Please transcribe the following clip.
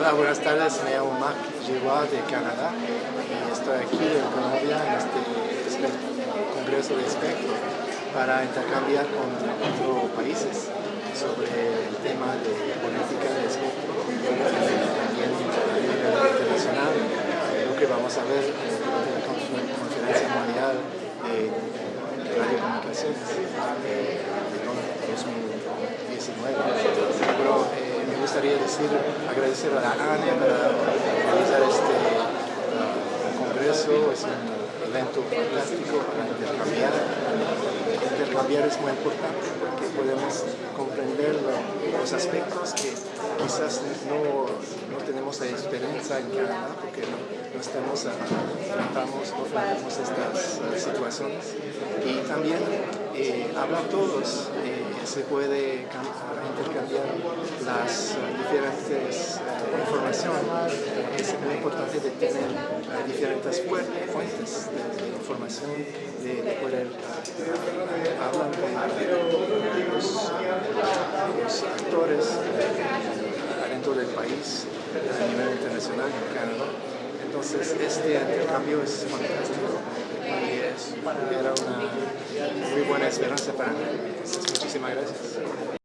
Hola, buenas tardes. Me llamo Marc Giroir de Canadá y estoy aquí en Colombia en este Congreso de Espectro para intercambiar con otros países sobre el tema de política de espectro y también internacional, lo que vamos a ver en la conferencia mundial de radiocomunicaciones de 2019 gustaría decir, agradecer a la ANIA para realizar este uh, congreso, es un evento fantástico para intercambiar. Intercambiar es muy importante porque podemos comprender los aspectos que quizás no, no tenemos la experiencia en Canadá porque no, no estamos, tratamos, no tratamos estas uh, situaciones y también eh, hablar todos eh, se puede intercambiar las eh, eh, Es muy importante tener eh, diferentes fuentes de, información, de, poder hablar con los, actores dentro del país a nivel internacional en Canadá. Entonces este intercambio es fantástico y es, era una muy buena esperanza para mí. Muchísimas gracias.